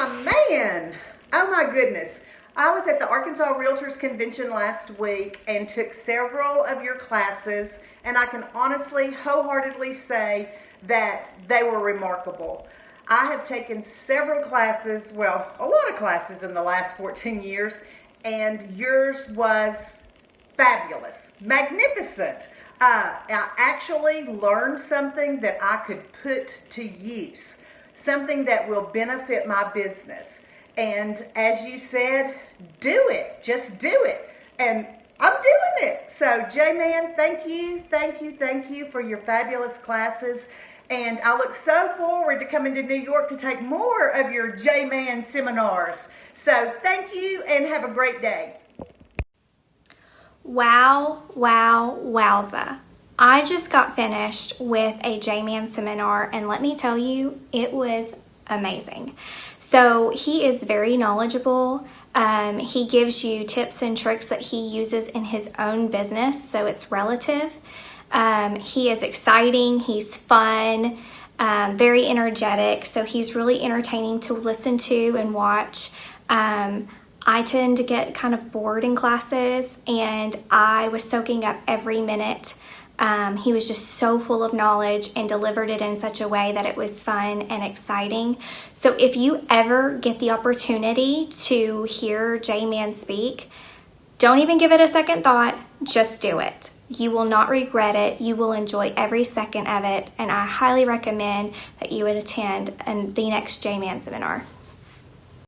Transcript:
my man. Oh my goodness. I was at the Arkansas Realtors Convention last week and took several of your classes, and I can honestly, wholeheartedly say that they were remarkable. I have taken several classes, well, a lot of classes in the last 14 years, and yours was fabulous, magnificent. Uh, I actually learned something that I could put to use something that will benefit my business. And as you said, do it. Just do it. And I'm doing it. So, J Man, thank you, thank you, thank you for your fabulous classes. And I look so forward to coming to New York to take more of your J Man seminars. So, thank you and have a great day. Wow, wow, wowza. I just got finished with a J-Man seminar and let me tell you, it was amazing. So he is very knowledgeable. Um, he gives you tips and tricks that he uses in his own business, so it's relative. Um, he is exciting, he's fun, um, very energetic, so he's really entertaining to listen to and watch. Um, I tend to get kind of bored in classes and I was soaking up every minute um, he was just so full of knowledge and delivered it in such a way that it was fun and exciting. So if you ever get the opportunity to hear J-Man speak, don't even give it a second thought, just do it. You will not regret it. You will enjoy every second of it. And I highly recommend that you would attend the next J-Man seminar.